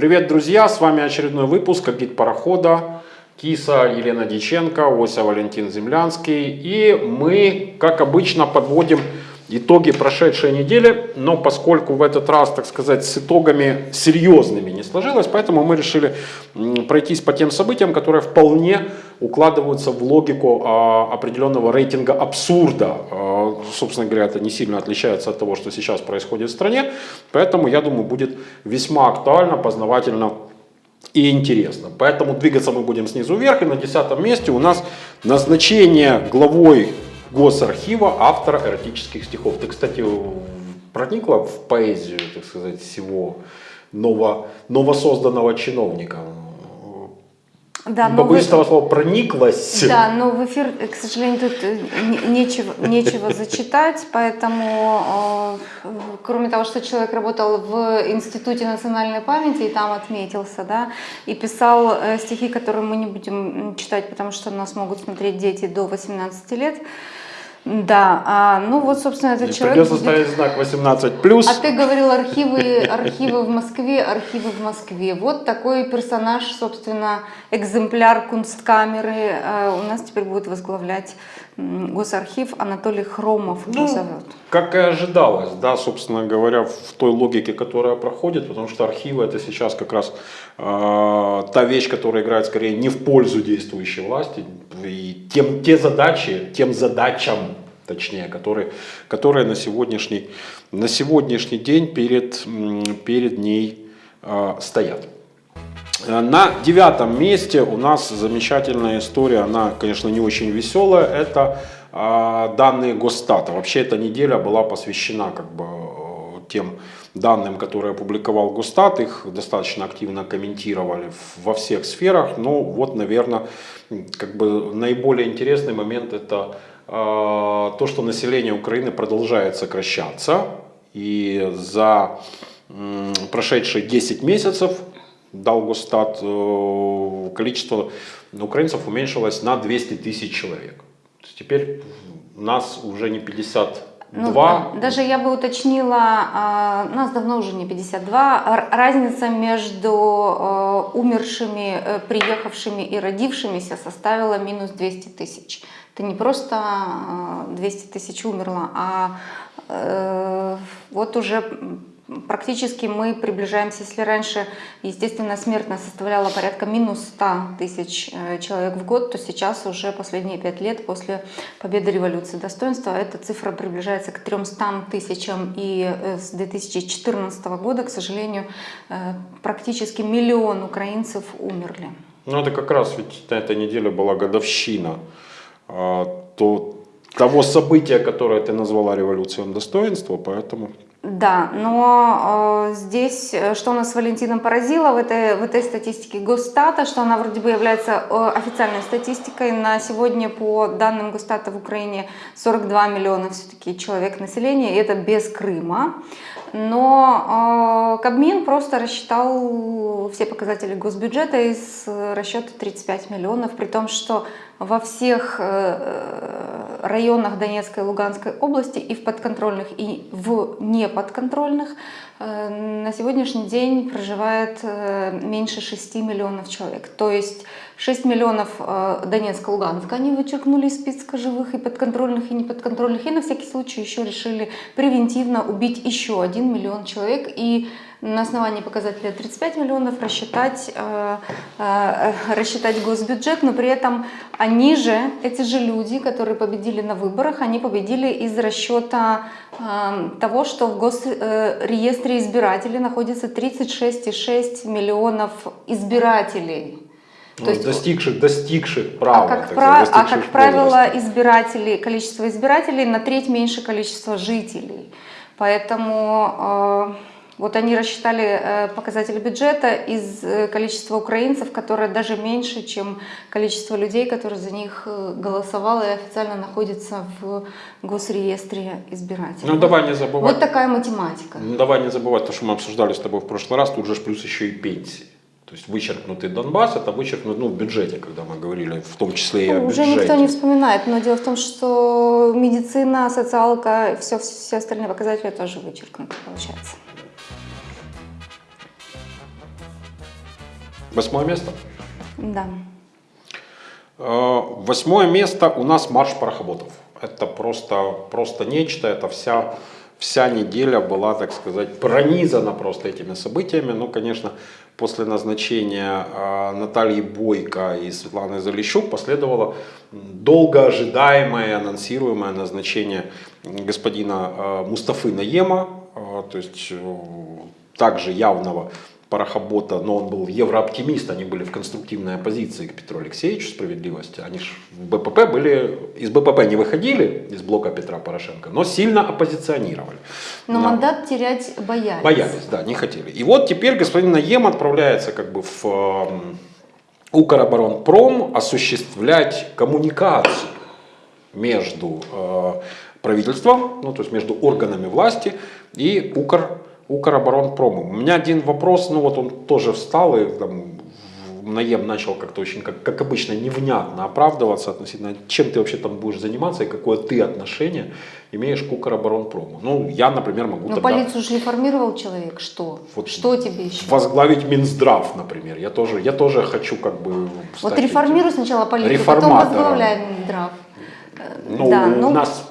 Привет, друзья! С вами очередной выпуск «Гид парохода». Киса Елена Диченко, Ося Валентин Землянский. И мы, как обычно, подводим итоги прошедшей недели, но поскольку в этот раз, так сказать, с итогами серьезными не сложилось, поэтому мы решили пройтись по тем событиям, которые вполне укладываются в логику а, определенного рейтинга абсурда. А, собственно говоря, это не сильно отличается от того, что сейчас происходит в стране, поэтому, я думаю, будет весьма актуально, познавательно и интересно. Поэтому двигаться мы будем снизу вверх, и на десятом месте у нас назначение главой Госархива автора эротических стихов. Ты, кстати, проникла в поэзию, так сказать, всего ново, новосозданного чиновника? Да, но Побоюсь вы... слова прониклась. Да, но в эфир, к сожалению, тут э, нечего, нечего зачитать, поэтому, э, кроме того, что человек работал в Институте национальной памяти и там отметился, да, и писал э, стихи, которые мы не будем читать, потому что нас могут смотреть дети до 18 лет, да, а, ну вот, собственно, этот И человек... Придется будет... ставить знак 18+. А ты говорил архивы, архивы в Москве, архивы в Москве. Вот такой персонаж, собственно, экземпляр кунсткамеры э, у нас теперь будет возглавлять Госархив Анатолий Хромов ну, зовет. Как и ожидалось, да, собственно говоря, в той логике, которая проходит, потому что архивы это сейчас как раз э, та вещь, которая играет скорее не в пользу действующей власти, и тем, те задачи, тем задачам, точнее, которые, которые на, сегодняшний, на сегодняшний день перед, перед ней э, стоят. На девятом месте у нас замечательная история, она, конечно, не очень веселая, это э, данные Госстата. Вообще эта неделя была посвящена как бы тем данным, которые опубликовал Госстат, их достаточно активно комментировали во всех сферах, но вот, наверное, как бы наиболее интересный момент это э, то, что население Украины продолжает сокращаться, и за э, прошедшие 10 месяцев дал Госстат, э, количество украинцев уменьшилось на 200 тысяч человек. Теперь нас уже не 52. Ну, даже я бы уточнила, а, нас давно уже не 52, разница между э, умершими, э, приехавшими и родившимися составила минус 200 тысяч. Это не просто 200 тысяч умерло, а вот уже практически мы приближаемся, если раньше, естественно, смертность составляла порядка минус 100 тысяч э, человек в год, то сейчас уже последние пять лет после победы революции достоинства эта цифра приближается к 300 тысячам, и э, с 2014 года, к сожалению, э, практически миллион украинцев умерли. Ну это как раз ведь на этой неделе была годовщина а, то, того события, которое ты назвала революцией достоинства, поэтому да, но э, здесь, э, что нас с Валентином поразило в этой, в этой статистике Госстата, что она вроде бы является э, официальной статистикой. На сегодня, по данным Госстата в Украине, 42 миллиона все-таки человек населения, и это без Крыма. Но э, Кабмин просто рассчитал все показатели госбюджета из расчета 35 миллионов, при том, что во всех э, районах Донецкой и Луганской области и в подконтрольных, и в неподконтрольных э, на сегодняшний день проживает э, меньше 6 миллионов человек. То есть 6 миллионов Донецка, Луганска они вычеркнули из списка живых и подконтрольных, и неподконтрольных, и на всякий случай еще решили превентивно убить еще 1 миллион человек. И на основании показателя 35 миллионов рассчитать, э, э, рассчитать госбюджет, но при этом они же, эти же люди, которые победили на выборах, они победили из расчета э, того, что в госреестре избирателей находится 36,6 миллионов избирателей. То ну, есть, достигших, достигших права. А как, прав, а как правило, избиратели, количество избирателей на треть меньше количества жителей. Поэтому вот они рассчитали э, показатели бюджета из э, количества украинцев, которое даже меньше, чем количество людей, которые за них э, голосовало и официально находятся в госреестре избирателей. Ну давай не забывать. Вот такая математика. Ну давай не забывать то, что мы обсуждали с тобой в прошлый раз, тут же плюс еще и пенсии. То есть вычеркнутый Донбасс, это вычеркнут ну, в бюджете, когда мы говорили, в том числе и о бюджете. Уже никто не вспоминает, но дело в том, что медицина, социалка, все, все остальные показатели тоже вычеркнуты, получается. Восьмое место. Да. Э, Восьмое место у нас марш парохоботов. Это просто, просто нечто, это вся, вся неделя была, так сказать, пронизана просто этими событиями. Ну, конечно, после назначения э, Натальи Бойко и Светланы Залищук последовало долго ожидаемое, анонсируемое назначение господина э, Мустафы Наема, то есть также явного парохобота, но он был еврооптимист, они были в конструктивной оппозиции к Петру Алексеевичу справедливости. Они же в БПП были, из БПП не выходили, из блока Петра Порошенко, но сильно оппозиционировали. Но На- мандат терять боялись. Боялись, да, не хотели. И вот теперь господин Наем отправляется как бы в эм, Укроборонпром осуществлять коммуникацию между э, правительством, ну то есть между органами власти и Укр, Укроборонпромом. У меня один вопрос, ну вот он тоже встал и там, Наем начал как-то очень, как, как обычно, невнятно оправдываться относительно, чем ты вообще там будешь заниматься и какое ты отношение имеешь к Укроборонпрому. Ну, я, например, могу Ну, тогда полицию же реформировал человек. Что? Вот Что тебе еще? возглавить Минздрав, например. Я тоже, я тоже хочу как бы Вот реформируй сначала полицию, потом возглавляй Минздрав. Э, Ну, да, у ну, нас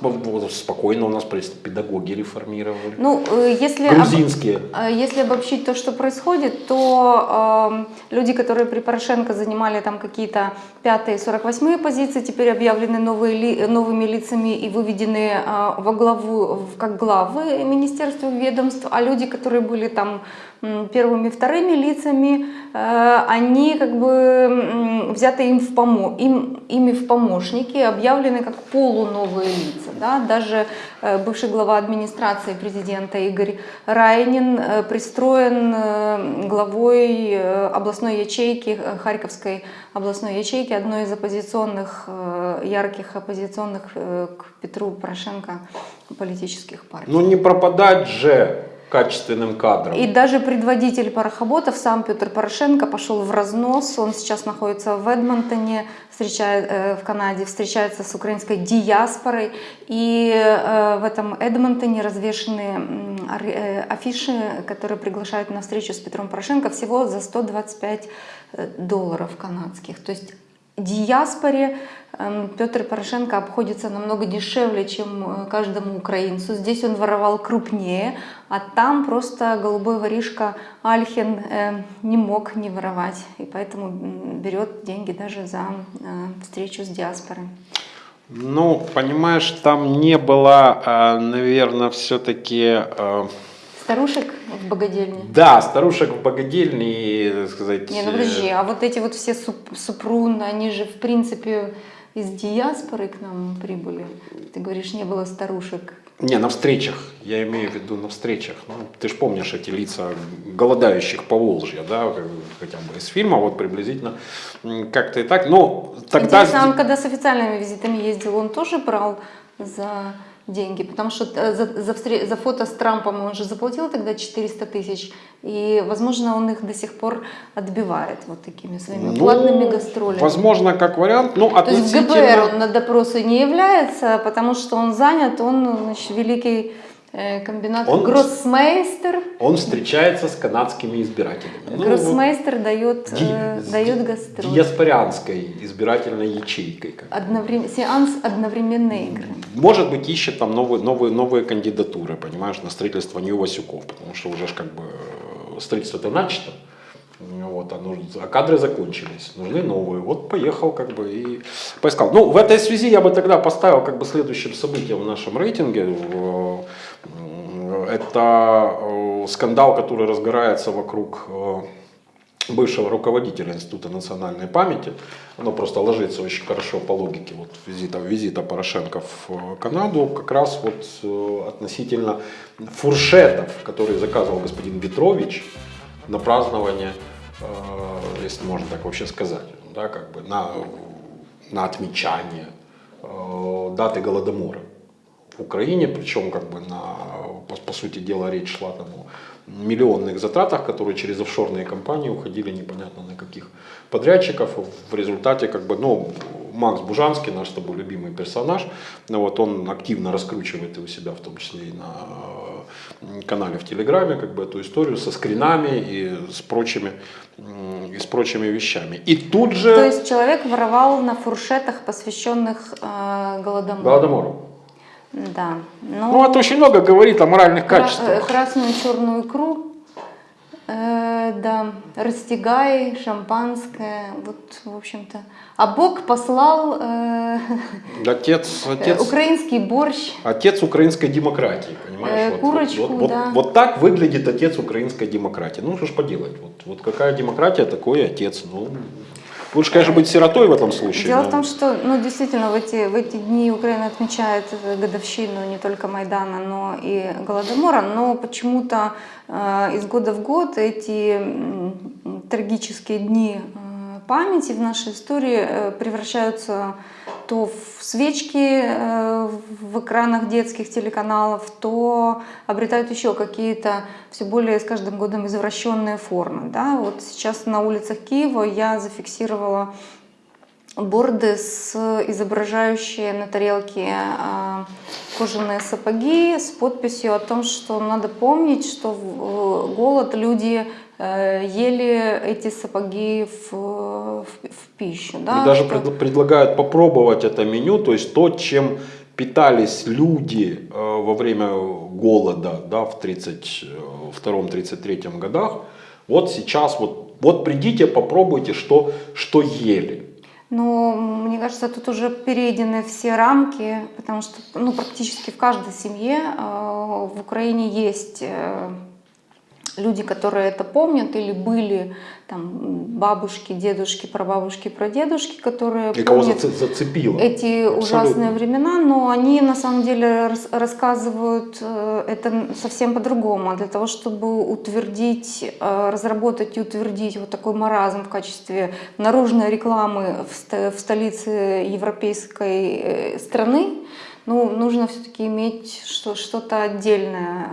спокойно, у нас педагоги реформировали. ну, э, если, об- Грузинские. э, если обобщить то, что происходит, то эм, люди, которые при Порошенко занимали там какие-то пятые, 48 позиции, теперь объявлены новые новыми лицами и выведены э, во главу, как главы министерств ведомств, а люди, которые были там первыми, вторыми лицами, э, они как бы взяты им в помо им, ими в помощники, объявлены как полуновые лица. Да? Даже э, бывший глава администрации президента Игорь Райнин э, пристроен главой областной ячейки, Харьковской областной ячейки, одной из оппозиционных, ярких оппозиционных к Петру Порошенко политических партий. Ну не пропадать же качественным кадром. И даже предводитель парохоботов, сам Петр Порошенко, пошел в разнос. Он сейчас находится в Эдмонтоне, встречает, э, в Канаде, встречается с украинской диаспорой. И э, в этом Эдмонтоне развешены э, афиши, которые приглашают на встречу с Петром Порошенко всего за 125 э, долларов канадских. То есть диаспоре Петр Порошенко обходится намного дешевле, чем э, каждому украинцу. Здесь он воровал крупнее, а там просто голубой воришка Альхин э, не мог не воровать, и поэтому берет деньги даже за э, встречу с диаспорой. Ну, понимаешь, там не было, наверное, все-таки... Старушек в богадельне? Да, старушек в богадельне, так сказать... Не, ну подожди, а вот эти вот все суп- супруны, они же в принципе из диаспоры к нам прибыли. Ты говоришь, не было старушек. Не, на встречах, я имею в виду на встречах. Ну, ты же помнишь эти лица голодающих по Волжье, да, хотя бы из фильма, вот приблизительно как-то и так. Но тогда... Интересно, он когда с официальными визитами ездил, он тоже брал за деньги? Потому что э, за, за, за фото с Трампом он же заплатил тогда 400 тысяч, и, возможно, он их до сих пор отбивает вот такими своими Ну, платными гастролями. Возможно, как вариант, ну, То есть в относительно... ГБР он на допросы не является, потому что он занят, он значит, великий комбинат Он- гроссмейстер. Он встречается с канадскими избирателями. Ну, гроссмейстер дает, ди- э, дает гастроли. Диаспорианской избирательной ячейкой. Одноврем- Сеанс одновременной игры. Может быть, ищет там новые, новые, новые кандидатуры, понимаешь, на строительство Нью-Васюков, потому что уже ж как бы э, строительство-то начато. Вот, а, нужно- а кадры закончились, нужны новые. Вот поехал как бы и поискал. Ну, в этой связи я бы тогда поставил как бы следующим событием в нашем рейтинге. э, Это э, скандал, который разгорается вокруг э, бывшего руководителя Института национальной памяти. Оно просто ложится очень хорошо по логике вот визита, визита Порошенко в Канаду, как раз вот относительно фуршетов, которые заказывал господин Петрович на празднование, если можно так вообще сказать, да, как бы на, на отмечание э, даты Голодомора в Украине, причем как бы на, по, по сути дела речь шла там о миллионных затратах, которые через офшорные компании уходили непонятно на каких подрядчиков. В результате как бы, ну, Макс Бужанский, наш с тобой любимый персонаж, вот он активно раскручивает и у себя, в том числе и на канале в Телеграме, как бы эту историю со скринами и с прочими, и с прочими вещами. И тут же... То есть человек воровал на фуршетах, посвященных э, Голодомору. Голодомору. Да. Ну, ну, это очень много говорит о моральных качествах. Красную черную икру Э, да, растягай, шампанское, вот, в общем-то. А Бог послал э, отец, отец, украинский борщ. Отец украинской демократии, понимаешь? Э, курочку, вот, вот, да. вот, вот так выглядит отец украинской демократии. Ну, что ж поделать, вот, вот какая демократия, такой отец. Ну, Лучше, конечно, быть сиротой в этом случае. Дело но... в том, что ну, действительно в эти, в эти дни Украина отмечает годовщину не только Майдана, но и Голодомора, но почему-то э, из года в год эти э, трагические дни э, памяти в нашей истории э, превращаются то в свечки э, в экранах детских телеканалов, то обретают еще какие-то все более с каждым годом извращенные формы. Да? Вот сейчас на улицах Киева я зафиксировала борды, с, изображающие на тарелке э, кожаные сапоги с подписью о том, что надо помнить, что в голод люди Э, ели эти сапоги в, в, в пищу. Да? И даже что... предлагают попробовать это меню, то есть то, чем питались люди э, во время голода да, в 1932-1933 годах, вот сейчас вот, вот придите, попробуйте, что, что ели. Но мне кажется, тут уже перейдены все рамки, потому что ну, практически в каждой семье э, в Украине есть э, люди, которые это помнят, или были там бабушки, дедушки, прабабушки, прадедушки, которые И помнят зацепило. эти Абсолютно. ужасные времена, но они на самом деле рассказывают э, это совсем по-другому. Для того, чтобы утвердить, э, разработать и утвердить вот такой маразм в качестве наружной рекламы в столице европейской э, страны, ну, нужно все-таки иметь что-то отдельное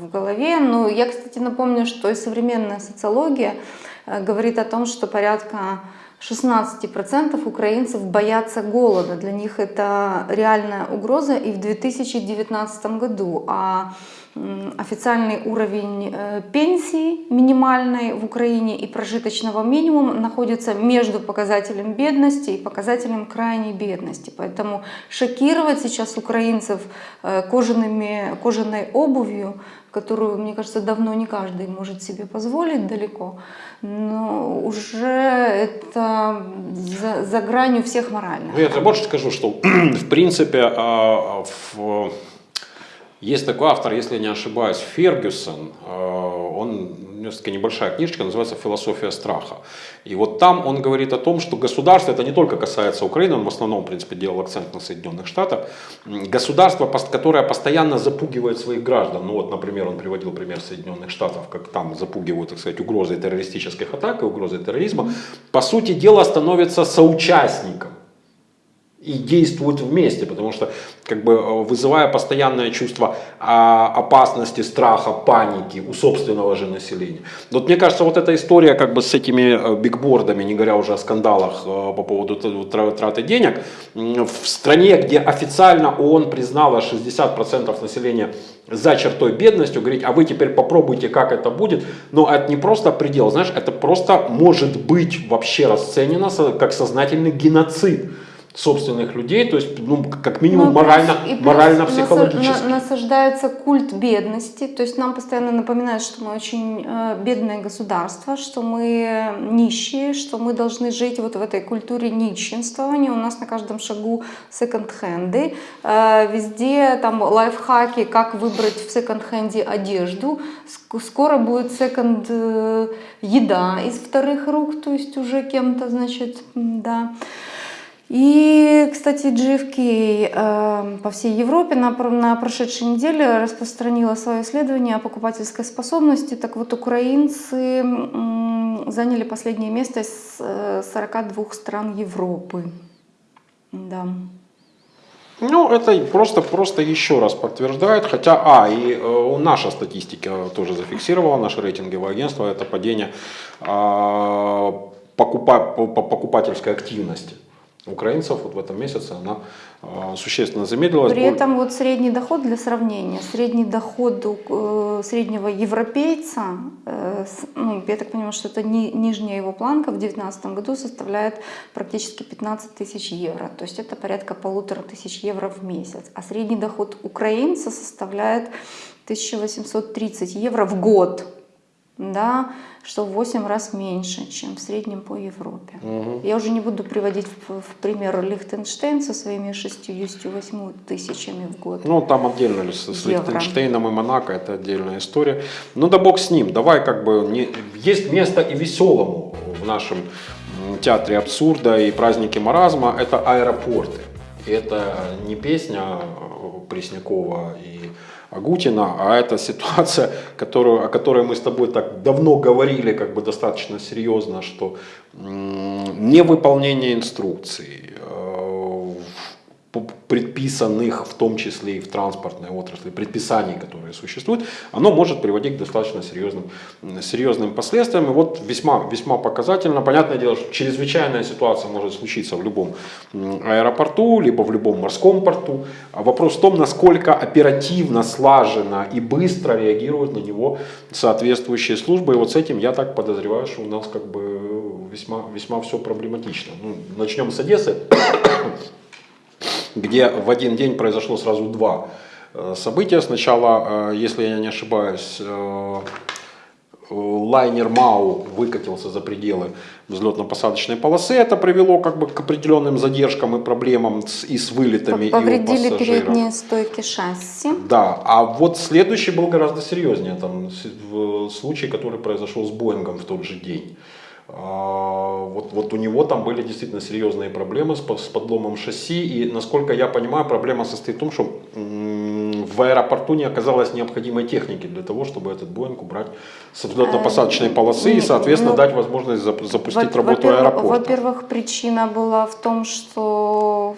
в голове. Ну, я, кстати, напомню, что и современная социология э, говорит о том, что порядка 16% украинцев боятся голода. Для них это реальная угроза и в 2019 году. А официальный уровень э, пенсии минимальной в Украине и прожиточного минимума находится между показателем бедности и показателем крайней бедности. Поэтому шокировать сейчас украинцев э, кожаными, кожаной обувью которую, мне кажется, давно не каждый может себе позволить далеко, но уже это за, за гранью всех моральных. Ну, я больше скажу, что в принципе а, в есть такой автор, если я не ошибаюсь, Фергюсон, э, он, у него такая небольшая книжечка, называется «Философия страха». И вот там он говорит о том, что государство, это не только касается Украины, он в основном, в принципе, делал акцент на Соединенных Штатах, государство, которое постоянно запугивает своих граждан, ну вот, например, он приводил пример Соединенных Штатов, как там запугивают, так сказать, угрозы террористических атак и угрозы терроризма, по сути дела становится соучастником и действуют вместе, потому что как бы э, вызывая постоянное чувство а, опасности, страха, паники у собственного же населения. Вот мне кажется, вот эта история как бы с этими э, бигбордами, не говоря уже о скандалах э, по поводу траты денег, в стране, где официально ООН признала 60% населения за чертой бедностью, говорить, а вы теперь попробуйте, как это будет, но это не просто предел, знаешь, это просто может быть вообще расценено как сознательный геноцид собственных людей, то есть, ну, как минимум, ну, морально, морально-психологически. Насаждается культ бедности, то есть нам постоянно напоминают, что мы очень э, бедное государство, что мы нищие, что мы должны жить вот в этой культуре нищенствования. У нас на каждом шагу секонд-хенды, э, везде там лайфхаки, как выбрать в секонд-хенде одежду. Скоро будет секонд-еда из вторых рук, то есть уже кем-то, значит, да. И, кстати, GFK э, по всей Европе на, на прошедшей неделе распространила свое исследование о покупательской способности. Так вот, украинцы э, заняли последнее место из э, 42 стран Европы. Да. Ну, это просто, просто еще раз подтверждает, хотя, а, и э, наша статистика тоже зафиксировала, наше рейтинговое агентство, это падение э, покупа, покупательской активности украинцев вот в этом месяце она э, существенно замедлилась. При этом вот средний доход для сравнения, средний доход у э, среднего европейца, э, с- ну, я так понимаю, что это ни- нижняя его планка в 2019 году составляет практически 15 тысяч евро, то есть это порядка полутора тысяч евро в месяц, а средний доход украинца составляет 1830 евро в год, да, что в 8 раз меньше, чем в среднем по Европе. Мгм. Я уже не буду приводить в, в пример Лихтенштейн со своими 68 тысячами в год. Ну, там отдельно с, с. Лихтенштейном и Монако, это отдельная история. Ну да бог с ним, давай как бы, не, есть место и веселому в нашем театре абсурда и празднике маразма, это аэропорты. И это не песня э, Преснякова и Агутина, а это ситуация, которую, о которой мы с тобой так давно говорили, как бы достаточно серьезно, что невыполнение инструкций, п- предписанных, в том числе и в транспортной отрасли, предписаний, которые существуют, оно может приводить к достаточно серьезным, серьезным последствиям. И вот весьма, весьма показательно. Понятное дело, что чрезвычайная ситуация может случиться в любом аэропорту, либо в любом морском порту. А вопрос в том, насколько оперативно, слаженно и быстро реагируют на него соответствующие службы. И вот с этим я так подозреваю, что у нас как бы весьма, весьма все проблематично. Ну, начнем с Одессы где в один день произошло сразу два э, события. Сначала, э, если я не ошибаюсь, э, лайнер МАУ выкатился за пределы взлетно-посадочной полосы. Это привело как бы к определенным задержкам и проблемам с, и с вылетами, и у Повредили пассажиров. передние стойки шасси. Да, а вот следующий был гораздо серьезнее. Там в случай, который произошел с Боингом в тот же день. А, Вот, вот у него там были действительно серьезные проблемы с, с подломом шасси. И, насколько я понимаю, проблема состоит в том, что в аэропорту не оказалось необходимой техники для того, чтобы этот Боинг убрать с взлетно-посадочной полосы и, соответственно, ну, дать возможность зап- запустить Во- работу во-первых- аэропорта. Во-первых, причина была в том, что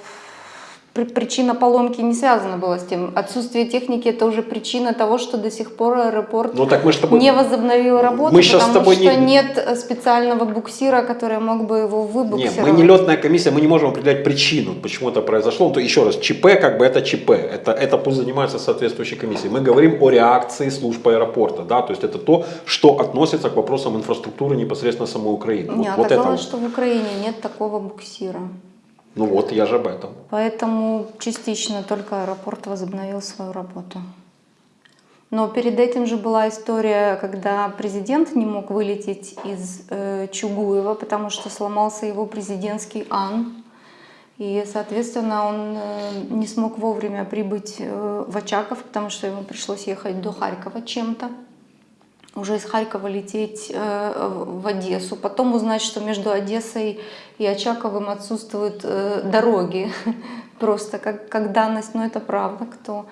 причина поломки не связана была с тем. Отсутствие техники это уже причина того, что до сих пор аэропорт Ну так мы с тобой... не возобновил работу, Мы щас с потому тобой что не- нет специального буксира, который мог бы его Нет, выбуксировать. мы не летная комиссия, мы не можем определять причину, почему это произошло. Ну, то еще раз, ЧП как бы это ЧП, это, это пусть занимается соответствующей комиссией. Мы говорим о реакции служб аэропорта, да, то есть это то, что относится к вопросам инфраструктуры непосредственно самой Украины. Не, вот, вот это, оказалось, что в Украине нет такого буксира. Ну вот я же об этом. Поэтому частично только аэропорт возобновил свою работу. Но перед этим же была история, когда президент не мог вылететь из э, Чугуева, потому что сломался его президентский ан. И, соответственно, он э, не смог вовремя прибыть э, в Очаков, потому что ему пришлось ехать до Харькова чем-то. Уже из Харькова лететь э, в Одессу. Потом узнать, что между Одессой и Очаковым отсутствуют э, дороги. Просто как, как данность, но это правда. Кто,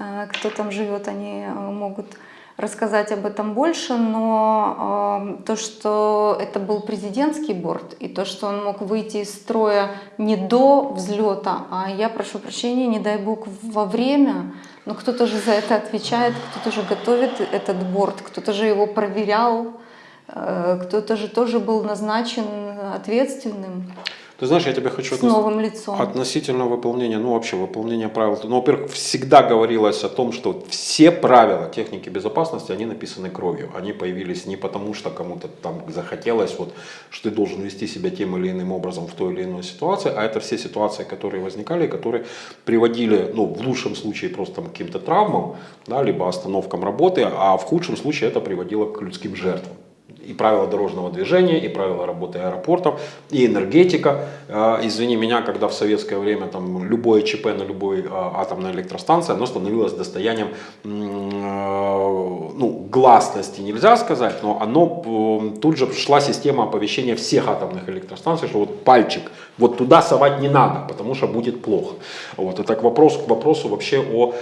э, кто там живет, они могут рассказать об этом больше, но э, то, что это был президентский борт, и то, что он мог выйти из строя не до взлета, а я прошу прощения, не дай бог, во время, но кто-то же за это отвечает, кто-то же готовит этот борт, кто-то же его проверял, э, кто-то же тоже был назначен ответственным Ты знаешь, я тебе хочу с отнес- новым лицом. Относительно выполнения, ну вообще выполнения правил. Ну, во-первых, всегда говорилось о том, что все правила техники безопасности, они написаны кровью. Они появились не потому, что кому-то там захотелось, вот, что ты должен вести себя тем или иным образом в той или иной ситуации, а это все ситуации, которые возникали, которые приводили, ну, в лучшем случае просто там, к каким-то травмам, да, либо остановкам работы, а в худшем случае это приводило к людским жертвам и правила дорожного движения, и правила работы аэропортов, и энергетика. Э, Извини меня, когда в советское время там любое ЧП на любой э, атомной электростанции, оно становилось достоянием э, ну, гласности, нельзя сказать, но оно тут же шла система оповещения всех атомных электростанций, что вот пальчик, вот туда совать не надо, потому что будет плохо. Вот, это к вопросу, к вопросу вообще о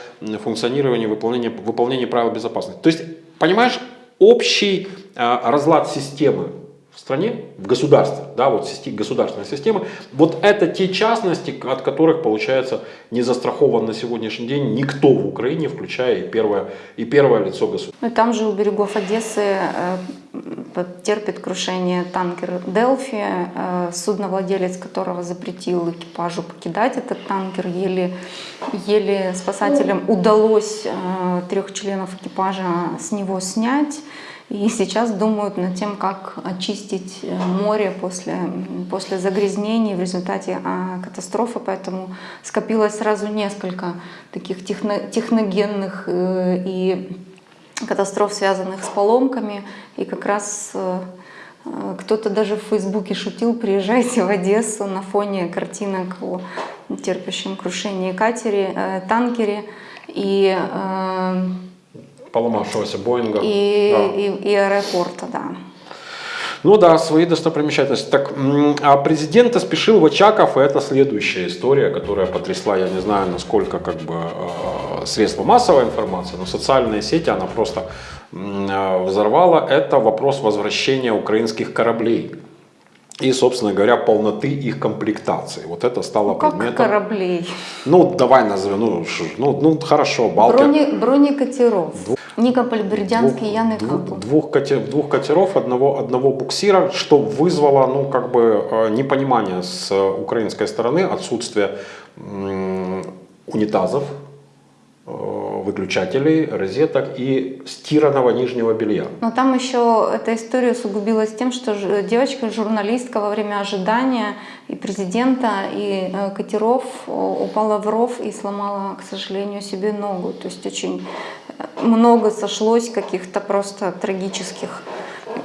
функционировании, выполнении, выполнении правил безопасности. То есть, понимаешь, общий э, разлад системы в стране, в государстве, да, вот государственной системы, вот это те частности, от которых, получается, не застрахован на сегодняшний день никто в Украине, включая и первое, и первое лицо государства. Ну там же у берегов Одессы э, терпит крушение танкер «Делфи», э, судновладелец которого запретил экипажу покидать этот танкер. Еле, еле спасателям удалось э, трех членов экипажа с него снять. И сейчас думают над тем, как очистить море после, после загрязнений в результате а, катастрофы. Поэтому скопилось сразу несколько таких техно, техногенных и катастроф, связанных с поломками. И как раз э, э, кто-то даже в Фейсбуке шутил, приезжайте в Одессу на фоне картинок о терпящем крушении катере, э, танкере и поломавшегося Боинга. И, да. и, и аэропорта, да. Ну да, свои достопримечательности. Так, а президента спешил в Очаков, и это следующая история, которая потрясла, я не знаю, насколько как бы средства массовой информации, но социальные сети она просто э, взорвала. Это вопрос возвращения украинских кораблей и, собственно говоря, полноты их комплектации. Вот это стало ну, как предметом... кораблей? Ну, давай назовем, ну, ну, ну хорошо, Балтия. Брони, бронекатеров. Двух, Никополь, Бердянский, Ян и двух, двух, катер, двух катеров, одного, одного буксира, что вызвало, ну, как бы, э, непонимание с украинской стороны, отсутствие унитазов, э, выключателей, розеток и стиранного нижнего белья. Но там еще эта история усугубилась тем, что девочка, журналистка во время ожидания и президента, и э, катеров упала в ров и сломала, к сожалению, себе ногу. То есть очень много сошлось каких-то просто трагических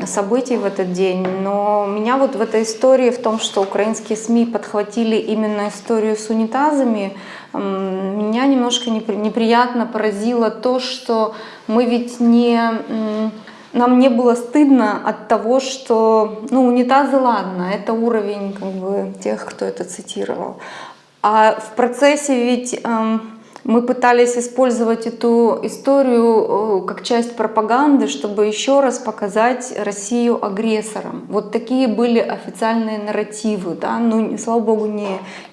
событий в этот день. Но меня вот в этой истории, в том, что украинские СМИ подхватили именно историю с унитазами, меня немножко неприятно поразило то, что мы ведь не... Нам не было стыдно от того, что, ну, унитазы, ладно, это уровень как бы тех, кто это цитировал. А в процессе ведь эм, мы пытались использовать эту историю э, как часть пропаганды, чтобы еще раз показать Россию агрессором. Вот такие были официальные нарративы. Да? Ну, слава богу, не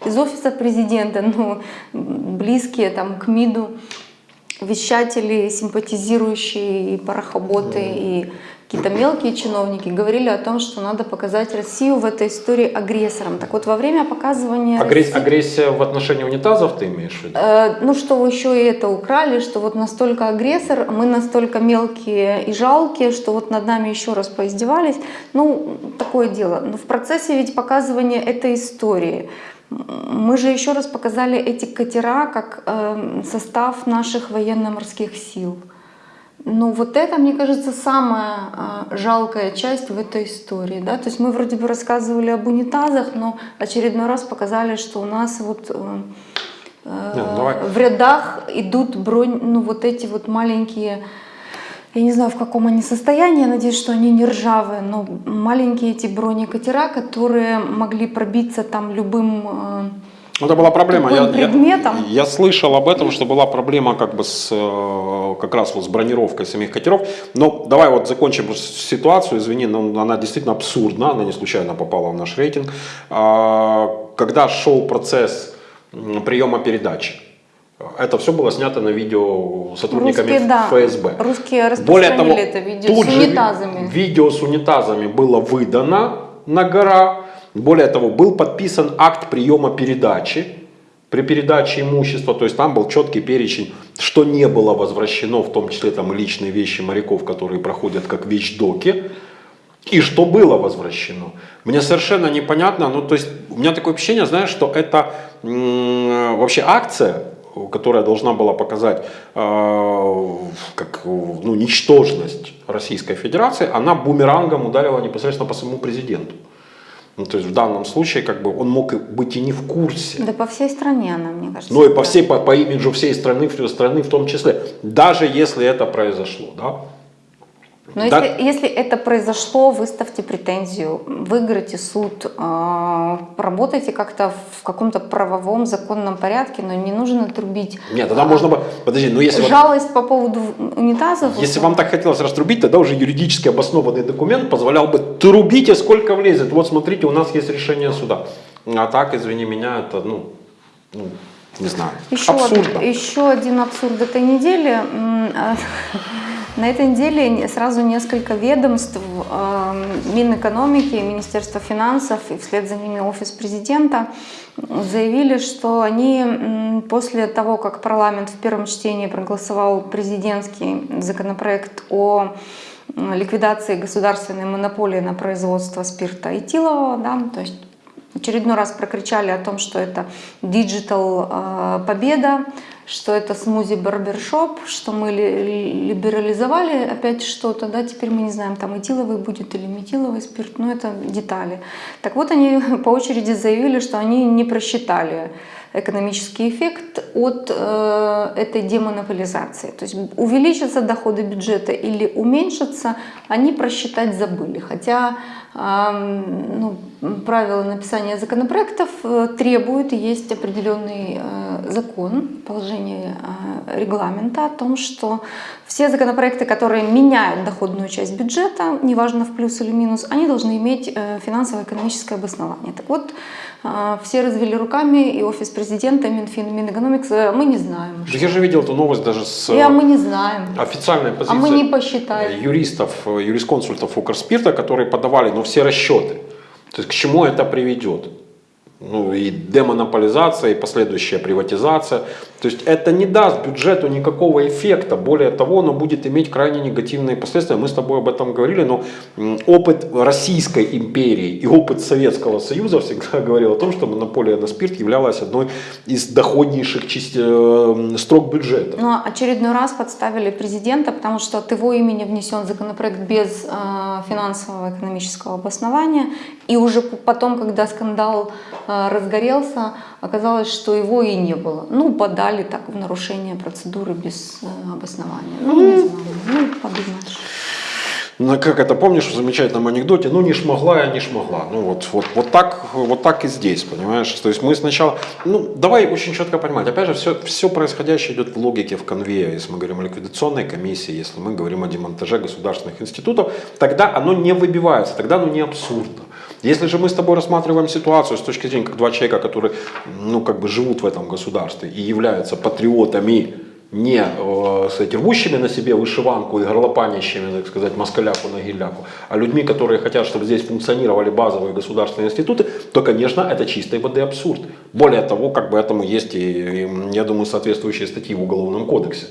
из офиса президента, но близкие там, к МИДу вещатели, симпатизирующие и парохоботы, и какие-то мелкие чиновники говорили о том, что надо показать Россию в этой истории агрессором. Так вот, во время показывания... Агресс... России... Агрессия в отношении унитазов ты имеешь в виду? Э, ну, что вы еще и это украли, что вот настолько агрессор, мы настолько мелкие и жалкие, что вот над нами еще раз поиздевались. Ну, такое дело. Но в процессе ведь показывания этой истории мы же еще раз показали эти катера как э, состав наших военно-морских сил. Ну вот это, мне кажется, самая а, жалкая часть в этой истории. Да? То есть мы вроде бы рассказывали об унитазах, но очередной раз показали, что у нас вот э, э Нет, ну в рядах идут бронь, ну вот эти вот маленькие, я не знаю в каком они состоянии, я надеюсь, что они не ржавые, но маленькие эти бронекатера, которые могли пробиться там любым э, это была проблема. Я, предметом. Я, я слышал об этом, что была проблема как бы с э, как раз вот с бронировкой самих катеров. Но давай вот закончим ситуацию. Извини, но она действительно абсурдна. Она не случайно попала в наш рейтинг. А, когда шел процесс приема передачи, это все было снято на видео сотрудниками Русские, да. ФСБ. Русские распространили Более того, это видео тут с унитазами. Же видео с унитазами было выдано на гора более того, был подписан акт приема передачи, при передаче имущества, то есть там был четкий перечень, что не было возвращено, в том числе там личные вещи моряков, которые проходят как вещдоки, и что было возвращено. Мне совершенно непонятно, ну то есть у меня такое ощущение, знаешь, что это вообще акция, которая должна была показать э, как ну, ничтожность Российской Федерации, она бумерангом ударила непосредственно по самому президенту. Ну, то есть в данном случае как бы он мог быть и не в курсе. Да по всей стране она, мне кажется. Ну и по всей, по, по имиджу всей страны, страны в том числе. Даже если это произошло, да. Но да. если, если это произошло, выставьте претензию, выиграйте суд, э, работайте как-то в каком-то правовом, законном порядке, но не нужно трубить. Нет, тогда а, можно бы... Подожди, ну если... Жалость вот, по поводу унитазов... Если вам так хотелось раструбить, тогда уже юридически обоснованный документ позволял бы трубите сколько влезет. Вот смотрите, у нас есть решение суда. А так, извини меня, это, ну, ну не знаю, еще абсурдно. Еще один абсурд этой недели На этой неделе не- сразу несколько ведомств, э, Минэкономики, Министерство финансов и вслед за ними Офис президента заявили, что они после того, как парламент в первом чтении проголосовал президентский законопроект о ликвидации государственной монополии на производство спирта этилового, да, то есть очередной раз прокричали о том, что это digital э, победа, что это смузи барбершоп, что мы ли- либерализовали опять что-то, да, теперь мы не знаем, там этиловый будет или метиловый спирт, но это детали. Так вот, они по очереди заявили, что они не просчитали экономический эффект от э, этой демонополизации. То есть увеличатся доходы бюджета или уменьшатся, они просчитать забыли. Хотя ну, правила написания законопроектов э, требуют, есть определенный э, закон, положение э, регламента о том, что все законопроекты, которые меняют доходную часть бюджета, неважно в плюс или минус, они должны иметь финансово-экономическое обоснование. Так вот, все развели руками, и офис президента, Минфин, и Минэкономикс, мы не знаем. Я же видел эту новость даже с И, а мы не знаем. официальной А позиции мы не посчитали. юристов, юрисконсультов Укрспирта, которые подавали ну, все расчеты. То есть к чему это приведет? Ну и демонополизация, и последующая приватизация. То есть это не даст бюджету никакого эффекта. Более того, оно будет иметь крайне негативные последствия. Мы с тобой об этом говорили, но опыт Российской империи и опыт Советского Союза всегда говорил о том, что монополия на спирт являлась одной из доходнейших часть- э, строк бюджета. Но очередной раз подставили президента, потому что от его имени внесен законопроект без э, финансового экономического обоснования. И уже потом, когда скандал э, разгорелся, оказалось, что его и не было. Ну, подали так в нарушение процедуры без э, обоснования. Ну, не знаю. Ну, подумаешь. Ну, как это помнишь в замечательном анекдоте, ну не шмогла я, не шмогла. Ну вот, вот, вот, так, вот так и здесь, понимаешь? То есть мы сначала, ну давай очень четко понимать, опять же, все, все происходящее идет в логике, в конвее. Если мы говорим о ликвидационной комиссии, если мы говорим о демонтаже государственных институтов, тогда оно не выбивается, тогда оно не абсурдно. Если же мы с тобой рассматриваем ситуацию с точки зрения как два человека, которые ну, как бы живут в этом государстве и являются патриотами, не э, кстати, рвущими на себе вышиванку и горлопанящими, так сказать, москаляку на гиляку, а людьми, которые хотят, чтобы здесь функционировали базовые государственные институты, то, конечно, это чистой воды абсурд. Более того, как бы этому есть и, и, я думаю, соответствующие статьи в Уголовном кодексе.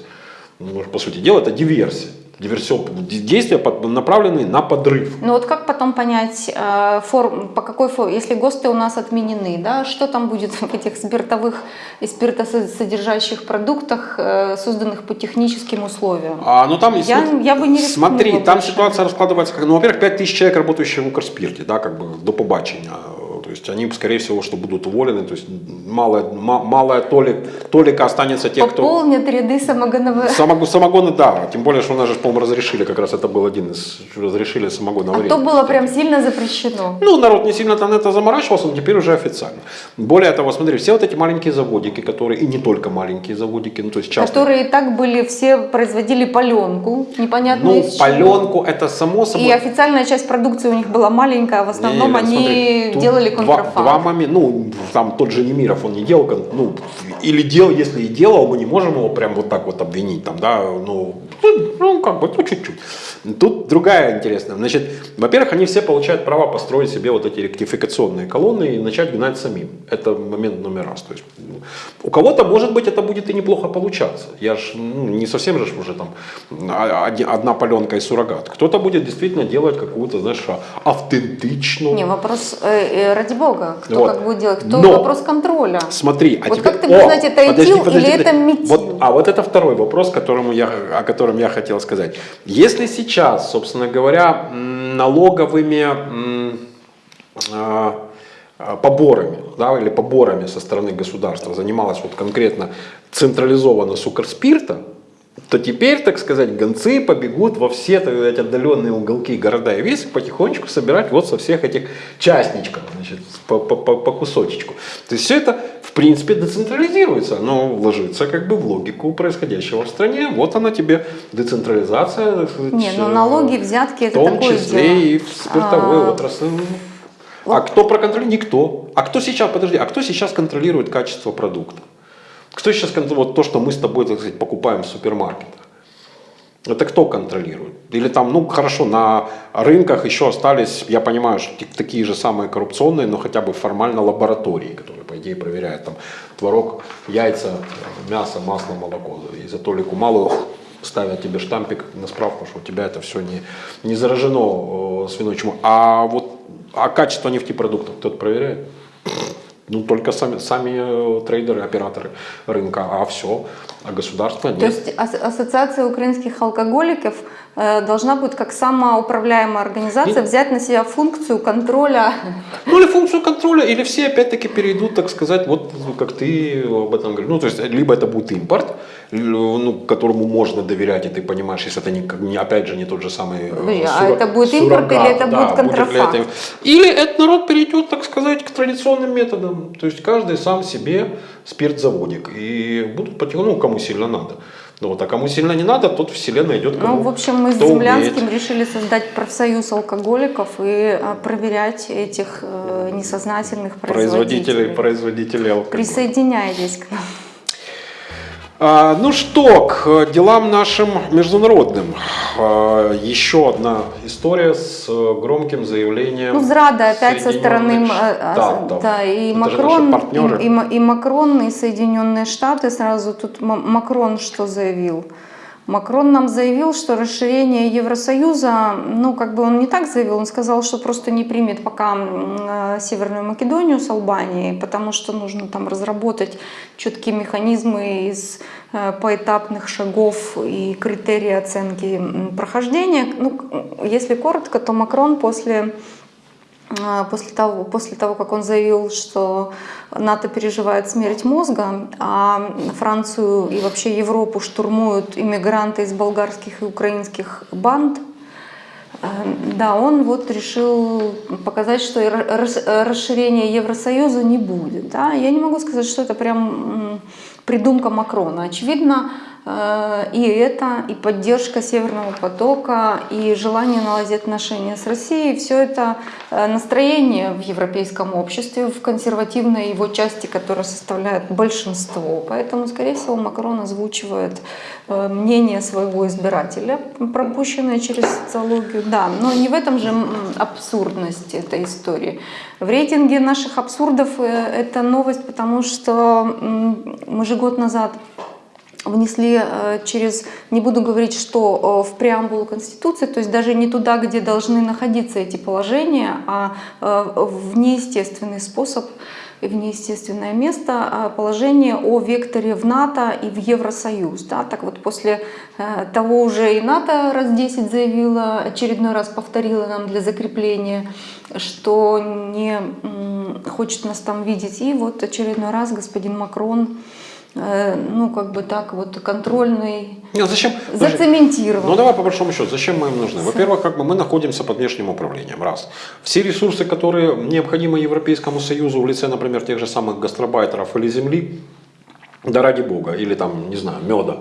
Ну, по сути дела, это диверсия. Диверсион, действия под- направленные на подрыв. Ну вот как потом понять, э, форм, по какой форме, если ГОСТы у нас отменены, да, что там будет в этих спиртовых и спиртосодержащих продуктах, э, созданных по техническим условиям? А, ну там, Я- смотри, я бы не рискнула Смотри, там больше. ситуация раскладывается как, ну, во-первых, 5 тысяч человек, работающих в Укрспирте, да, как бы до побачення. То есть они, скорее всего, что будут уволены, то есть малая, ма- малая толик, толика останется тех, кто... Пополнят ряды самогоновых. Самогон, самогоны, да, тем более, что у нас же, по-моему, разрешили, как раз это был один из, разрешили самогон А то было прям сильно запрещено. Ну, народ не сильно там это заморачивался, но теперь уже официально. Более того, смотри, все вот эти маленькие заводики, которые, и не только маленькие заводики, ну, то есть частные. Которые и так были, все производили паленку, непонятно Ну, паленку, это само собой... И официальная часть продукции у них была маленькая, а в основном Не, они смотри, делали контрафакт. два момента, ну, там тот же Немиров, он не делал, ну, или делал, если и делал, мы не можем его прям вот так вот обвинить, там, да, ну, ну, ну, как бы, ну, чуть-чуть. Тут другая интересная, значит, во-первых, они все получают право построить себе вот эти ректификационные колонны и начать гнать самим. Это момент номер раз. То есть, ну, у кого-то, может быть, это будет и неплохо получаться. Я ж, ну, не совсем же уже там а- одна паленка и суррогат. Кто-то будет действительно делать какую-то, знаешь, а- автентичную, Не, вопрос, э, э, ради бога, кто Вот. как будет делать, кто Но- вопрос контроля. Смотри, а Вот теперь- как ты будешь знать, это подожди, этил подожди, или это метил? Вот, а вот это второй вопрос, которому я, о котором я хотел сказать. Если сейчас, собственно говоря, налоговыми а, а, поборами, да, или поборами со стороны государства занималась вот конкретно централизованно с Укрспирта, то теперь, так сказать, гонцы побегут во все так сказать, отдаленные уголки города и весы потихонечку собирать вот со всех этих частничков, значит, по, по, по, по кусочечку. То есть все это, в принципе, децентрализируется, оно ложится как бы в логику происходяего в стране. Вот она тебе децентрализация, так сказать, Не, ну э, налоги, взятки в это том такое числе дело. и в спиртовой А, отрасли. А кто проконтролирует? Никто. А кто сейчас, подожди, а кто сейчас контролирует качество продукта? Кто сейчас вот то, что мы с тобой, так сказать, покупаем в супермаркетах? Это кто контролирует? Или там, ну хорошо, на рынках еще остались, я понимаю, что такие же самые коррупционные, но хотя бы формально лаборатории, которые, по идее, проверяют там творог, яйца, мясо, масло, молоко. И за толику малую ставят тебе штампик на справку, что у тебя это все не, не заражено свиной чумой. А вот а качество нефтепродуктов кто-то проверяет? Ну, только сами, сами э, трейдеры, операторы рынка, а все, а государство нет. То есть ассоциация украинских алкоголиков должна будет как самоуправляемая организация взять на себя функцию контроля. Ну или функцию контроля, или все опять-таки перейдут, так сказать, вот как ты об этом говоришь. Ну то есть либо это будет импорт, ну, которому можно доверять, и ты понимаешь, если это не, опять же не тот же самый Блин, сура, а это будет импорт суррогат, или это да, будет контрафакт? Будет или этот народ перейдет, так сказать, к традиционным методам. То есть каждый сам себе спиртзаводик. И будут потихоньку, ну, кому сильно надо. Ну вот, а кому сильно не надо, тот вселенная идет кому Ну, в общем, мы с Землянским умеет. решили создать профсоюз алкоголиков и а, проверять этих э, несознательных производителей. Производителей, производителей алкоголя. Присоединяйтесь к нам. А, ну что, к делам нашим международным. А, еще одна история с громким заявлением. Ну, зрада опять со стороны да, да. да, и, Макрон, и, и, и Макрон, и Соединенные Штаты. Сразу тут Макрон что заявил? Макрон нам заявил, что расширение Евросоюза, ну как бы он не так заявил, он сказал, что просто не примет пока э, Северную Македонию с Албанией, потому что нужно там разработать четкие механизмы из э, поэтапных шагов и критерии оценки прохождения. Ну, если коротко, то Макрон после после того, после того, как он заявил, что НАТО переживает смерть мозга, а Францию и вообще Европу штурмуют иммигранты из болгарских и украинских банд, э, да, он вот решил показать, что расширения Евросоюза не будет. Да? Я не могу сказать, что это прям придумка Макрона. Очевидно, и это, и поддержка Северного потока, и желание наладить отношения с Россией, все это э, настроение в европейском обществе, в консервативной его части, которая составляет большинство. Поэтому, скорее всего, Макрон озвучивает э, мнение своего избирателя, пропущенное через социологию. Да, но не в этом же абсурдность этой истории. В рейтинге наших абсурдов это новость, потому что мы же год назад внесли э, через, не буду говорить, что э, в преамбулу Конституции, то есть даже не туда, где должны находиться эти положения, а э, в неестественный способ, в неестественное место а положение о векторе в НАТО и в Евросоюз. Да? Так вот, после того уже и НАТО раз 10 заявила, очередной раз повторила нам для закрепления, что не хочет нас там видеть. И вот очередной раз господин Макрон ну, как бы так вот контрольный, Нет, зачем? зацементирован. Ну, давай по большому счету, зачем мы им нужны? Во-первых, как бы мы находимся под внешним управлением, раз. Все ресурсы, которые необходимы Европейскому Союзу в лице, например, тех же самых гастробайтеров или земли, да ради бога, или там, не знаю, меда,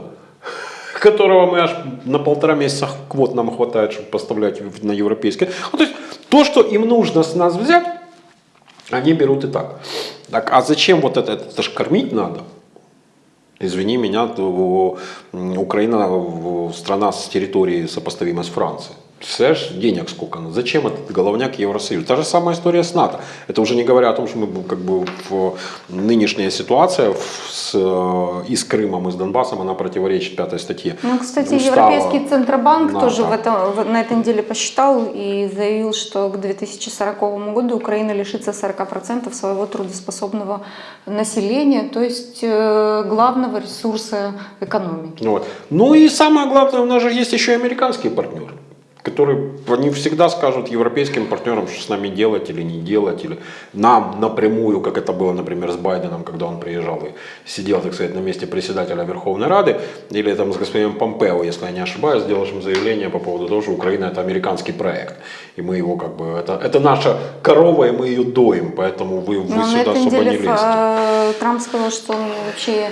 которого мы аж на полтора месяца квот нам хватает, чтобы поставлять на европейские. Ну, то есть, то, что им нужно с нас взять, они берут и так. Так, а зачем вот это? Это же кормить надо. Извини меня, Украина страна с территорией сопоставима с Францией. Представляешь, денег сколько? Зачем этот головняк Евросоюз? Та же самая история с НАТО. Это уже не говоря о том, что мы как бы в нынешняя ситуация с, э, и с Крымом, и с Донбассом, она противоречит пятой статье. Ну, кстати, Устава Европейский Центробанк НАТО. тоже в этом, на этой неделе посчитал и заявил, что к 2040 году Украина лишится 40% своего трудоспособного населения, то есть э, главного ресурса экономики. Вот. Ну и самое главное, у нас же есть еще и американские партнеры которые они всегда скажут европейским партнерам, что с нами делать или не делать, или нам напрямую, как это было, например, с Байденом, когда он приезжал и сидел, так сказать, на месте председателя Верховной Рады, или там с господином Помпео, если я не ошибаюсь, сделал им заявление по поводу того, что Украина это американский проект, и мы его как бы, это, это наша корова, и мы ее доим, поэтому вы, вы сюда особо не лезете. Э, Трамп сказал, что он вообще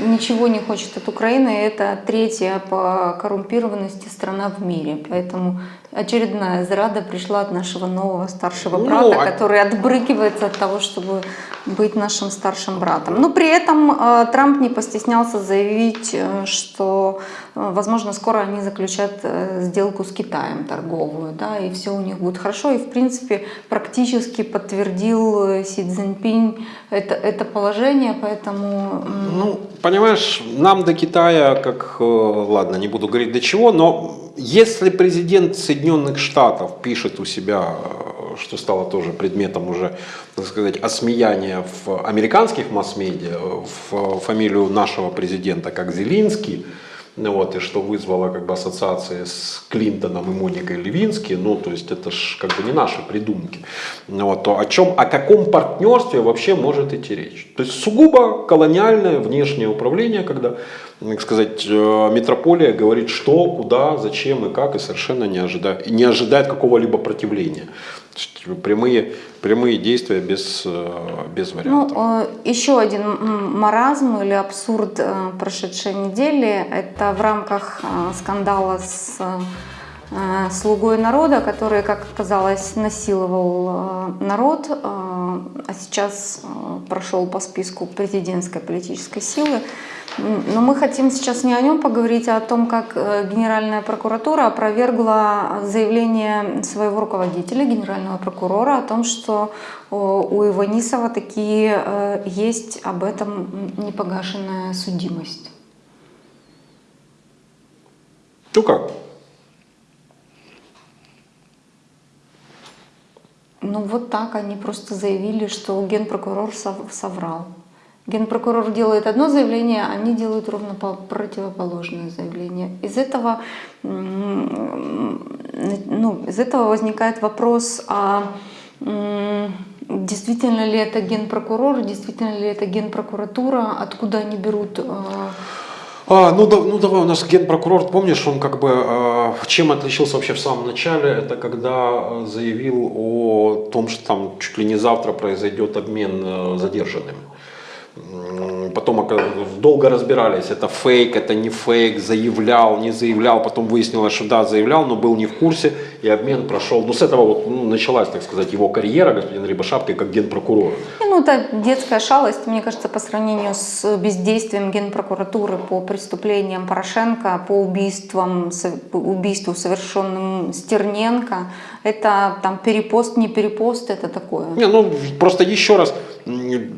ничего не хочет от Украины. Это третья по коррумпированности страна в мире. Поэтому очередная зрада пришла от нашего нового старшего Ну, брата, а- который отбрыкивается от того, чтобы быть нашим старшим братом. Но при этом э, Трамп не постеснялся заявить, э, что, э, возможно, скоро они заключат э, сделку с Китаем торговую, да, и все у них будет хорошо. И, в принципе, практически подтвердил э, Си Цзиньпинь это, это положение, поэтому... м, Ну, понимаешь, нам до Китая, как, э, ладно, не буду говорить до чего, но если президент Соединенных Штатов пишет у себя, э, что стало тоже предметом уже, так сказать, осмеяния в американских масс-медиа, э, в фамилию нашего президента как Зелинский, ну вот, и что вызвало как бы ассоциации с Клинтоном и Моникой Левински, ну, то есть это ж как бы не наши придумки. Ну вот, то о чем, о каком партнерстве вообще может идти речь? То есть сугубо колониальное внешнее управление, когда, так сказать, э, метрополия говорит что, куда, зачем и как, и совершенно не ожидает, не ожидает какого-либо противления. Есть Прямые, прямые действия без, э, без Ну, вариантов. э, еще один маразм или абсурд э, прошедшей недели – это в рамках скандала с слугой народа, который, как оказалось, насиловал народ, а сейчас э, прошел по списку президентской политической силы. Но мы хотим сейчас не о нем поговорить, а о том, как э, Генеральная прокуратура опровергла заявление своего руководителя, генерального прокурора, о том, что э, у Иванисова такие есть об этом непогашенная судимость. Ну как? Ну вот так они просто заявили, что генпрокурор сов- соврал. Генпрокурор делает одно заявление, они делают ровно по- противоположное заявление. Из этого, ну, из этого возникает вопрос, а действительно ли это генпрокурор, действительно ли это генпрокуратура, откуда они берут э, А, ну, да, ну давай, у нас генпрокурор, помнишь, он как бы, э, чем отличился вообще в самом начале, это когда э, заявил о том, что там чуть ли не завтра произойдет обмен э, задержанными. Потом долго разбирались, это фейк, это не фейк, заявлял, не заявлял, потом выяснилось, что да, заявлял, но был не в курсе, и обмен прошел. Ну, с этого вот ну, началась, так сказать, его карьера, господин Рябошапки, как генпрокурора. Не, Ну, это детская шалость, мне кажется, по сравнению с бездействием Генпрокуратуры по преступлениям Порошенко, по убийствам, по убийству, совершенным Стерненко. Это там перепост, не перепост, это такое. Не, ну просто еще раз,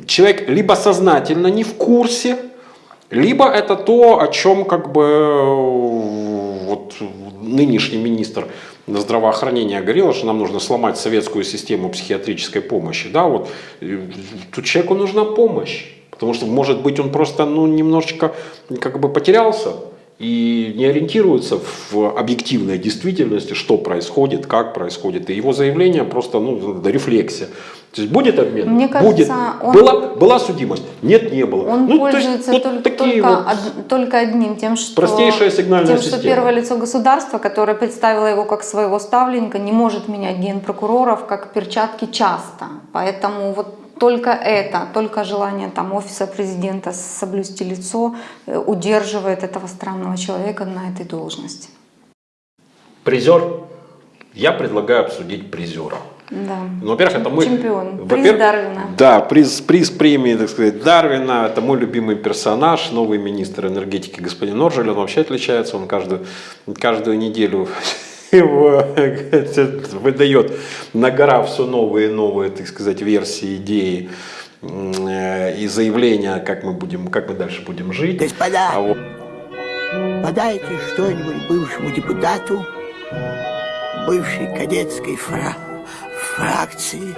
человек либо сознательно не в курсе, либо это то, о чем как бы вот нынешний министр здравоохранения говорил, что нам нужно сломать советскую систему психиатрической помощи. Да, вот тут человеку нужна помощь, потому что может быть он просто ну немножечко как бы потерялся и не ориентируется в объективной действительности, что происходит, как происходит. И его заявление просто ну, рефлексия. То есть будет обмен? Мне кажется, будет. он- Была, была судимость? Нет, не было. Он Ну, то есть пользуется вот только, такие только, вот- од- только одним, тем, что, Простейшая сигнальная тем, что система. первое лицо государства, которое представило его как своего ставленника, не может менять генпрокуроров как перчатки часто. Поэтому вот только это, только желание там офиса президента соблюсти лицо э, удерживает этого странного человека на этой должности. Призер. Я предлагаю обсудить призера. Да. Ну, во-первых, это мой... Чемпион. Приз Дарвина. Да, приз, приз премии, так сказать, Дарвина. Это мой любимый персонаж, новый министр энергетики господин Норжель. Он вообще отличается, он каждую, каждую неделю его выдает на гора все новые и новые, так сказать, версии, идеи и заявления, как мы будем, как мы дальше будем жить. Господа, А вот подайте что-нибудь бывшему депутату бывшей кадетской фра- фракции,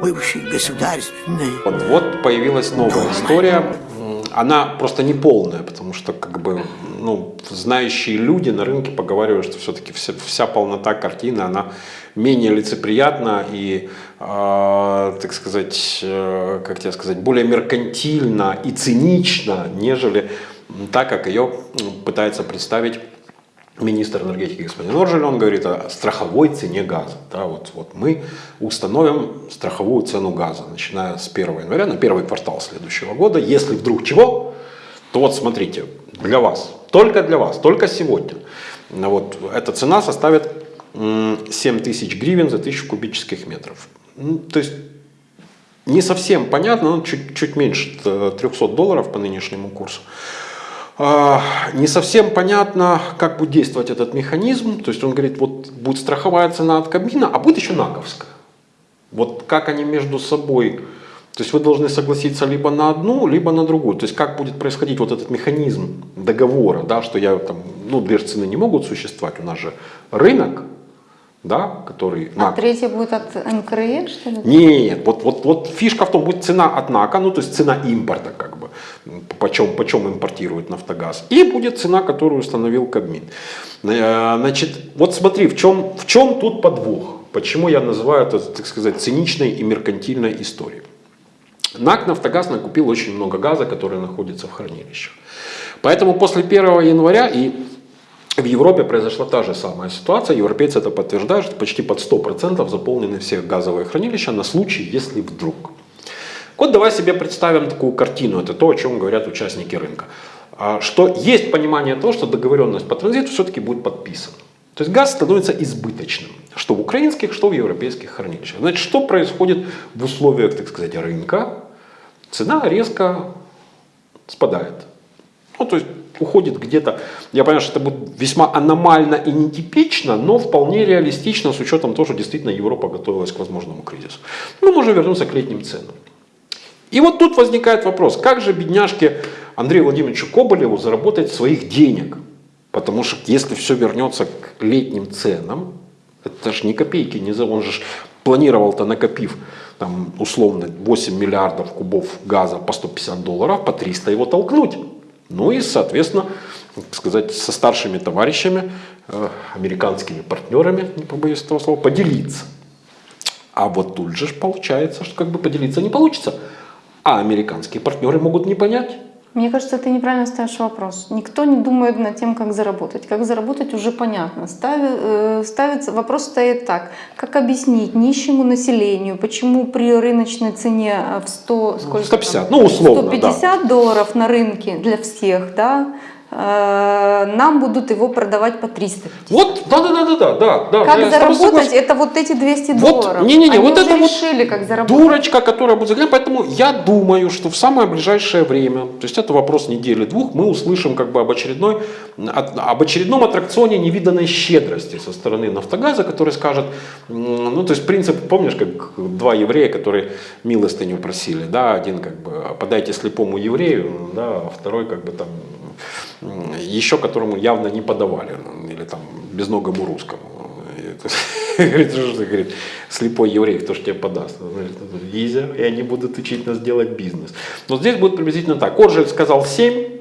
бывшей государственной. Вот, вот появилась новая история. М, Она просто не полная, потому что как бы ну, знающие люди на рынке поговаривают, что все-таки вся, вся полнота картины, она менее лицеприятна и, э, так сказать, э, как тебе сказать, более меркантильна и цинична, нежели так, как ее пытается представить министр энергетики господин Норжель, он говорит о страховой цене газа. Да, вот, вот мы установим страховую цену газа, начиная с 1 января на первый квартал следующего года. Если вдруг чего, то вот смотрите, для вас только для вас, только сегодня. Ну Вот, эта цена составит м, 7 тысяч гривен за 1000 кубических метров. Ну, То есть не совсем понятно, ну, чуть, чуть меньше э, 300 долларов по нынешнему курсу. А, Не совсем понятно, как будет действовать этот механизм. То есть он говорит, вот будет страховая цена от кабина, а будет еще наковская. Вот как они между собой, то есть вы должны согласиться либо на одну, либо на другую. То есть как будет происходить вот этот механизм договора, да, что я там, ну, две же цены не могут существовать, у нас же рынок, да, который... А НАК. третья будет от НКРЕ, что ли? Нет, вот, вот, вот фишка в том, будет цена от НАКа, ну то есть цена импорта как почем, почем импортирует Нафтогаз, и будет цена, которую установил Кабмин. Э, Значит, вот смотри, в чем, в чем тут подвох, почему я называю это, так сказать, циничной и меркантильной историей. НАК Нафтогаз накупил очень много газа, который находится в хранилищах. Поэтому после 1 января и в Европе произошла та же самая ситуация. Европейцы это подтверждают, что почти под 100% заполнены все газовые хранилища на случай, если вдруг. Вот давай себе представим такую картину. Это то, о чем говорят участники рынка. А, Что есть понимание того, что договоренность по транзиту все-таки будет подписана. То есть газ становится избыточным. Что в украинских, что в европейских хранилищах. Значит, что происходит в условиях, так сказать, рынка? Цена резко спадает. Ну, то есть уходит где-то, я понимаю, что это будет весьма аномально и нетипично, но вполне реалистично с учетом того, что действительно Европа готовилась к возможному кризису. Мы можем вернуться к летним ценам. И вот тут возникает вопрос, как же бедняжке Андрею Владимировичу Коболеву заработать своих денег? Потому что если все вернется к летним ценам, это же ни копейки, не за он же планировал-то накопив там, условно 8 миллиардов кубов газа по 150 долларов, по 300 его толкнуть. Ну и, соответственно, сказать, со старшими товарищами, э, американскими партнерами, не побоюсь этого слова, поделиться. А вот тут же получается, что как бы поделиться не получится. А американские партнеры могут не понять. Мне кажется, ты неправильно ставишь вопрос. Никто не думает над тем, как заработать. Как заработать уже понятно. Стави- э, ставится, вопрос стоит так. Как объяснить нищему населению, почему при рыночной цене э, в 100, сколько 150, там? ну, условно, да. 150 долларов на рынке для всех, да, нам будут его продавать по 350. Вот, да-да-да-да, да, да. Как я с тобой заработать? согласен. Это вот эти 200 Вот, долларов. не-не-не, Они вот это вот решили, как заработать. Дурочка, которая будет заглянуть. Поэтому я думаю, что в самое ближайшее время, то есть это вопрос недели-двух, мы услышим как бы об, очередной, об очередном аттракционе невиданной щедрости со стороны Нафтогаза, который скажет, ну то есть принцип, помнишь, как два еврея, которые милостыню просили, да, один как бы подайте слепому еврею, да, а второй как бы там еще которому явно не подавали, или там безногому русскому. Говорит, что говорит, слепой еврей, кто ж тебе подаст? «Ну, Изя, и они будут учить нас делать бизнес. Но здесь будет приблизительно так. Коржель сказал 7,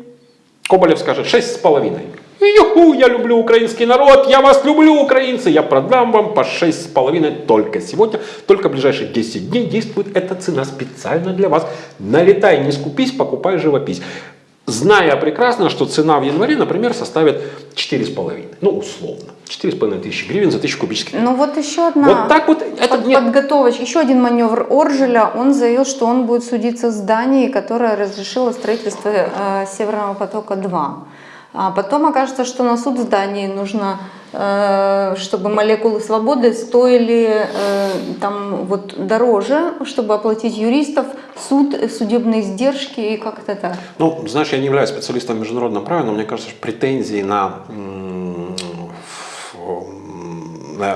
Коболев скажет 6 с половиной. Юху, я люблю украинский народ, я вас люблю, украинцы, я продам вам по 6 с половиной только сегодня, только в ближайшие 10 дней действует эта цена специально для вас. Налетай, не скупись, покупай живопись. Зная прекрасно, что цена в январе, например, составит 4,5, ну условно, 4,5 тысячи гривен за 1000 кубических. Ну вот еще одна Вот так вот, это под- нет. подготовочка. Еще один маневр Оржеля. Он заявил, что он будет судиться с Данией, которая разрешила строительство э, Северного потока-2. А потом окажется, что на суд с Данией нужно, э, чтобы молекулы свободы стоили э, там вот дороже, чтобы оплатить юристов, суд, судебные издержки и как-то так. Ну, знаешь, я не являюсь специалистом в международном праве, но мне кажется, что претензии на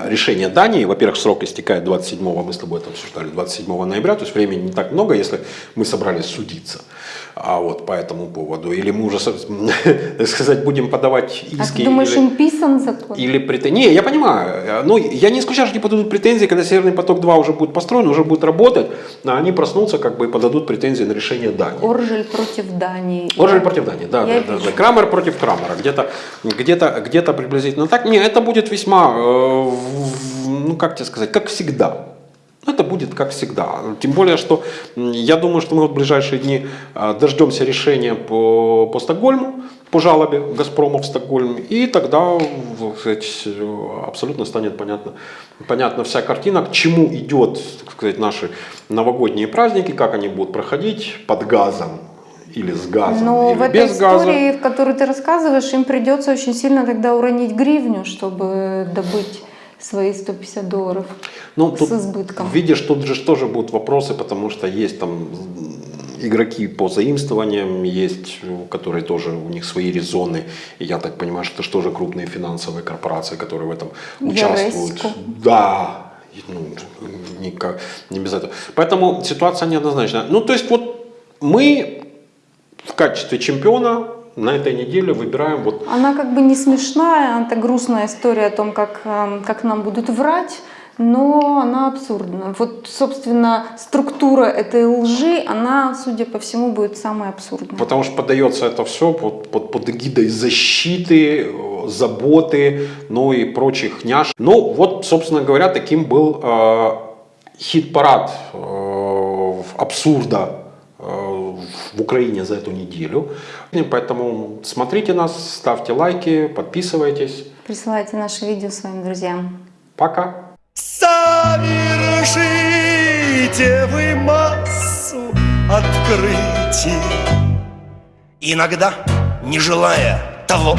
решение Дании, во-первых, срок истекает 27 мы с тобой это обсуждали, 27 ноября, то есть времени не так много, если мы собрались судиться. А вот по этому поводу. Или мы уже, так сказать, будем подавать А иски. ты думаешь, или- им писан закон? или претензии. Не, я понимаю. Ну, я не исключаю, что они подадут претензии, когда Северный поток-2 уже будет построен, уже будет работать, а они проснутся как бы и подадут претензии на решение Дании. Оржель против Дании. Оржель против Дании, да, Я да, да, да. Крамер против Крамера, где-то, где-то, где-то приблизительно так. Не, это будет весьма, э, ну как тебе сказать, как всегда. Это будет как всегда. Тем более, что я думаю, что мы в ближайшие дни э, дождемся решения по, по Стокгольму, по жалобе Газпрома в Стокгольм, и тогда сказать, абсолютно станет понятно, понятна вся картина, к чему идет так сказать, наши новогодние праздники, как они будут проходить под газом или с газом, Но или в этой без газа. истории, в которой ты рассказываешь, им придется очень сильно тогда уронить гривню, чтобы добыть свои 150 долларов Ну, с тут, избытком. видишь, тут же тоже будут вопросы, потому что есть там игроки по заимствованиям, есть, которые тоже, у них свои резоны. И я так понимаю, что это же тоже крупные финансовые корпорации, которые в этом участвуют. Яресько. Да, ну, никак, не без этого. Поэтому ситуация неоднозначная. Ну, то есть вот мы в качестве чемпиона на этой неделе выбираем вот Она как бы не смешная, это грустная история о том, как, эм, как нам будут врать, но она абсурдна. Вот, собственно, структура этой лжи, она, судя по всему, будет самой абсурдной. Потому что подается это все под, под, под эгидой защиты, заботы, ну и прочих няш. Ну вот, собственно говоря, таким был э, хит-парад э, абсурда в Украине за эту неделю. И Поэтому смотрите нас, ставьте лайки, подписывайтесь. Присылайте наши видео своим друзьям. Пока! Совершите вы массу открытий Иногда, не желая того